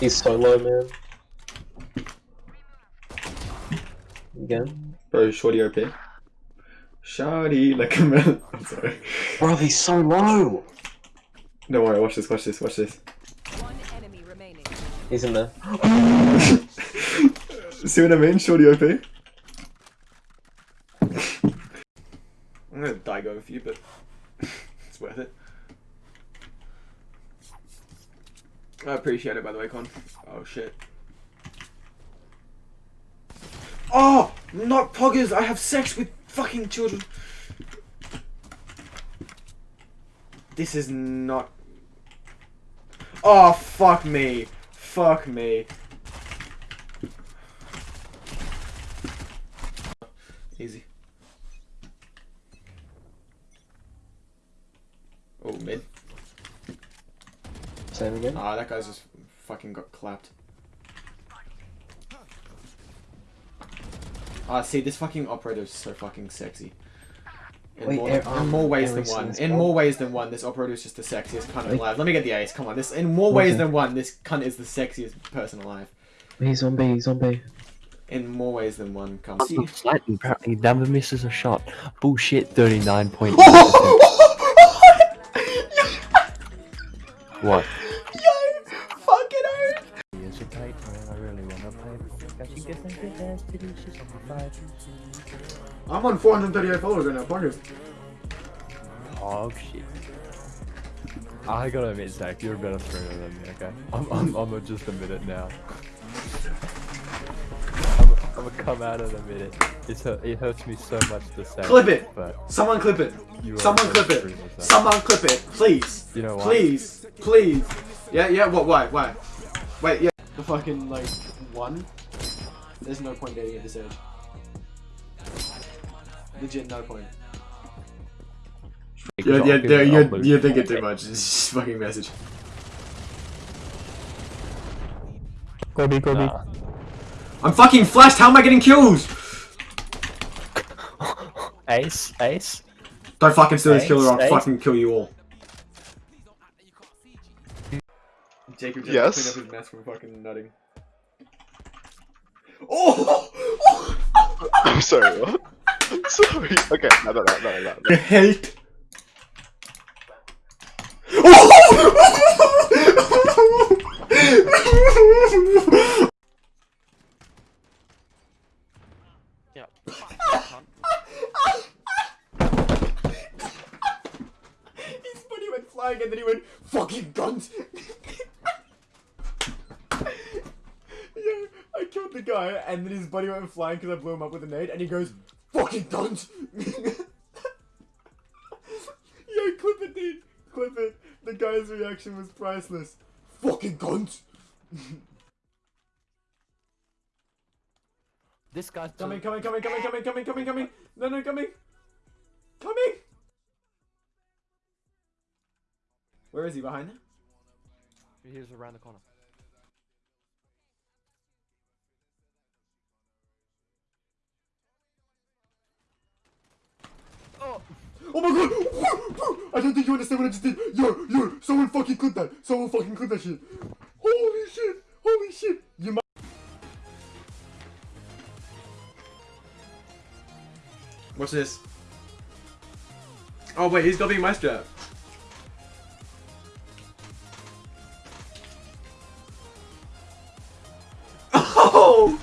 He's so low, man. Again. Bro, shorty OP. Shorty, like a man. I'm sorry. Bro, he's so low! Don't worry, watch this, watch this, watch this. One enemy remaining. He's in there. See what I mean? Shorty OP. I'm gonna die go for you, but it's worth it. I appreciate it, by the way, Con. Oh shit. Oh, not poggers! I have sex with fucking children. This is not. Oh fuck me! Fuck me! Same again. Ah, that guy's just fucking got clapped. Ah, see, this fucking operator is so fucking sexy. In, Wait, more, eh, in um, more ways than one. In more ways than one, this operator is just the sexiest cunt Wait. alive. Let me get the ace. Come on, this. In more ways Okay. than one, this cunt is the sexiest person alive. He's on B, he's on B. In more ways than one, come. He slightly, he never misses a shot. Bullshit, 39.9%. what? I'm on 438 followers right now. Poggers. Oh shit. I gotta admit, Zach, you're a better streamer than me, okay? I'm, I'm, I'm gonna just admit it now. I'm, I'm gonna come out in a minute. It's, it hurts me so much to say. Clip it. But Someone clip it. Someone clip it. streamer, Someone clip it, please. You know what? Please, please. Yeah, yeah. What? Why? Why? Wait. Yeah. The fucking like one. There's no point dating at this age. Legit, no point. Because Yeah, I'll yeah, give yeah, it you're, you're thinking too much. It's just fucking message. Kobe, Kobe. I'm fucking flashed. How am I getting kills? Ace, ace. Don't fucking steal this Ace, killer. I'll ace. fucking kill you all. Jacob just Yes? cleaned up his mess from fucking nutting. Oh! oh! I'm sorry, what? I'm sorry. Okay, no, no, no, no, no. I hate. Oh! His body went flying and then he went fucking guns. yeah, I killed the guy and then his body went flying because I blew him up with a nade and he goes fucking guns. Yo, clip it, dude. Clip it. The guy's reaction was priceless. Fucking guns. This guy's Coming, coming, coming, coming, coming, coming, coming, coming. No, no, coming. Coming. Where is he? Behind? Here's around the corner. Oh my god! I don't think you understand what I just did. Yo, yo, someone fucking clip that. Someone fucking clip that shit. Holy shit! Holy shit! You might. What's this? Oh wait, he's got me my strap. Oh!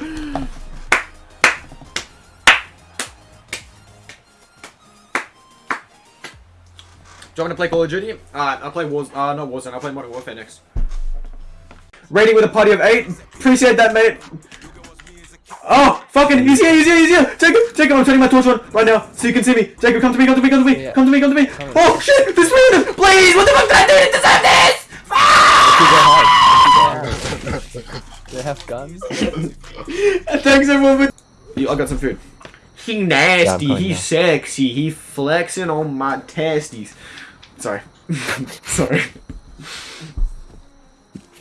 Want to play Call of Duty? Uh, I'll play Wars. Uh, not Warzone. I'll play Modern Warfare next. Rating with a party of eight. Appreciate that, mate. Oh, fucking, he's here, he's here, he's here. Jacob, Jacob, I'm turning my torch on right now so you can see me. Jacob, come to me, come to me, come to me, Yeah. come to me, come to me. Oh shit, this man, please, what the fuck did I do to deserve this? They have guns. Thanks everyone for. I got some food. He nasty, coming he now. sexy, he flexing on my testes. Sorry. Sorry.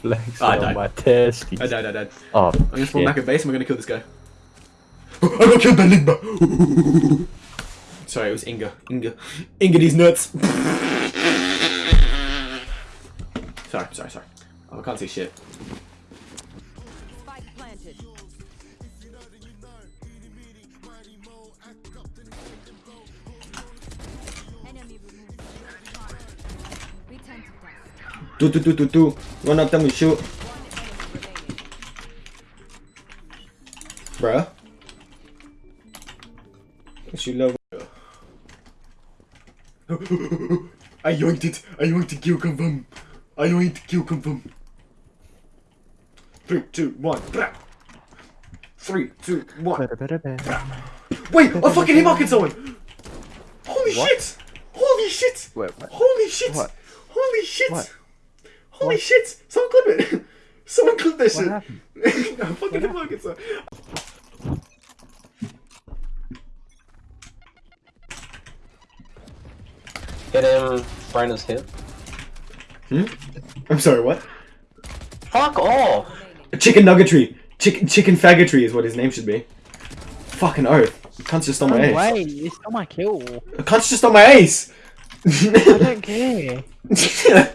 Flex I on died. my testes. I died, I died. Oh, I'm gonna spawn shit. back at base and we're gonna kill this guy. I got killed by Ligma! Sorry, it was Inga. Inga. Inga these nuts! sorry, sorry, sorry. Oh, I can't see shit. Do do do do do. Run up, then we shoot. Bruh. She love. I yoinked it. I yoinked the kill confirm. I yoinked the kill confirm. Three, two, one. Blah. Three, two, one. Wait, I fucking hit market someone. Holy What? shit! Holy shit! Wait, what? Holy shit! What? Holy shit! What? Holy What? shit! Someone clip it! Someone clip this What shit! happened? I fucking hit market someone. Get him, Brandon's hit. Hmm? I'm sorry, what? Fuck all! Chicken nuggetry. Chicken chicken faggotry is what his name should be. Fucking oath. Cunt's just on my No ace. way, it's not my kill. Cunt's just on my ace! I don't care.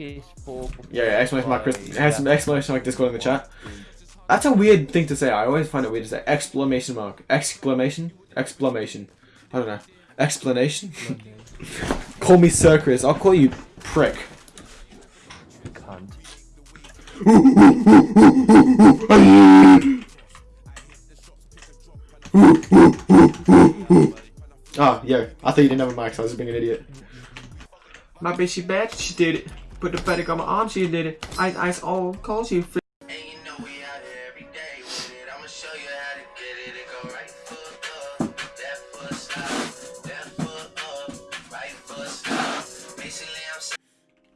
PS4. Yeah, yeah, exclamation mark, Chris. Has some exclamation mark Discord in the chat. That's a weird thing to say. I always find it weird to say exclamation mark. Exclamation? Exclamation. I don't know. Explanation? call me Sir Chris. I'll call you prick. Ah, Cunt. Oh, yeah. I thought you didn't have a mic, so I was just being an idiot. My bitch, she bad. She did it. Put the fetish on my arm. She did it. Ice, ice, all cold. She And you know we out every day with it. I'ma show you how to get it. It go right foot up, left foot slide, left foot up, right foot slide. Basically, I'm saying.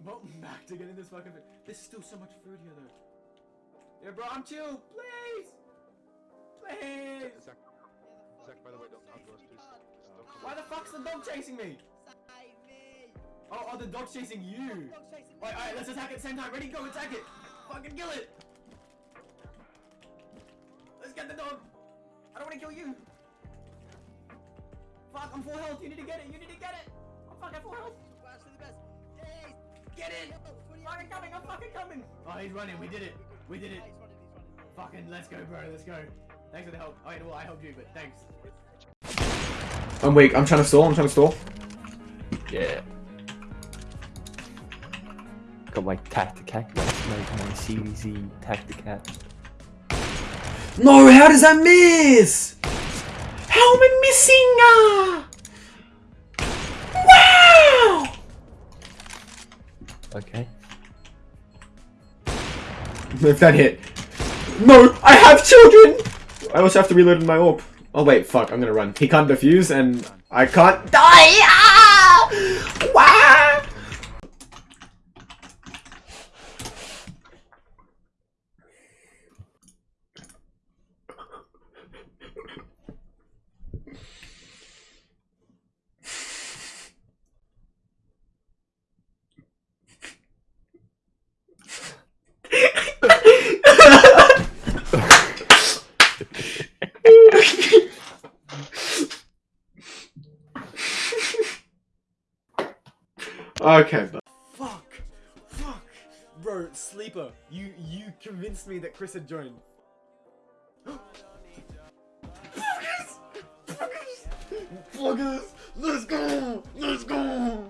Welcome back to getting this fucking. This is still so much food here, though. Yeah, bro, I'm chill. Please, please. Zach, Zach, by the way, don't come to us, please. Why the fuck's the dog chasing me? Oh, oh, the dog's chasing you. Wait, alright, let's attack at the same time. Ready, go, attack it. Fucking kill it. Let's get the dog. I don't want to kill you. Fuck, I'm full health. You need to get it. You need to get it. I'm fucking full health. Get it. Fucking coming. I'm fucking coming. Oh, he's running. We did it. We did it. Fucking let's go, bro. Let's go. Thanks for the help. Alright, well, I helped you, but thanks. I'm weak. I'm trying to stall. I'm trying to stall. Yeah. Got my tacticat, my, my, CVZ tacticat. No, how does that miss? How am I missing? Ah! Wow! Okay. If that hit. No, I have children! I also have to reload my orb. Oh wait, fuck, I'm gonna run. He can't defuse and I can't die! Ah! Wow! Okay, but fuck, fuck, bro, sleeper, you you convinced me that Chris had joined. Pluggers, pluggers, let's go, let's go,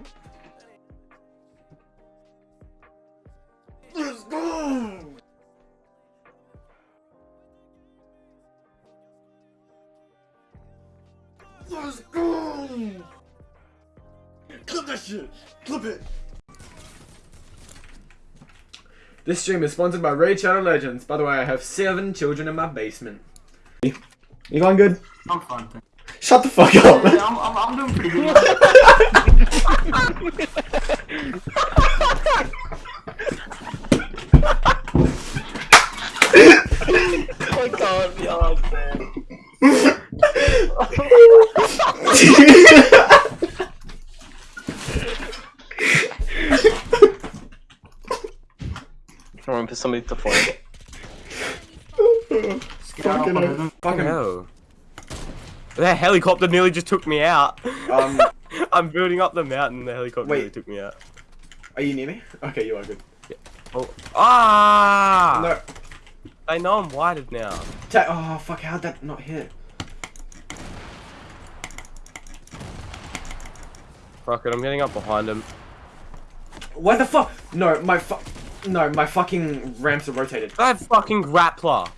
This stream is sponsored by Raid Shadow Legends. By the way, I have seven children in my basement. You going good? I'm fine. thank Shut the fuck up! you. I'm, I'm, I'm doing pretty good. I can't be arsed, man. I'm gonna put somebody to flank. Fucking hell. Fucking No. The helicopter nearly just took me out. Um, I'm building up the mountain. The helicopter Wait. nearly took me out. are you near me? Okay, you are good. Yeah. Oh. Ah! No. I know I'm whited now. Ta- oh fuck! How'd that not hit? Fuck it, I'm getting up behind him. Why the fuck? No, my fu- No, my fucking ramps are rotated. I have fucking grappler.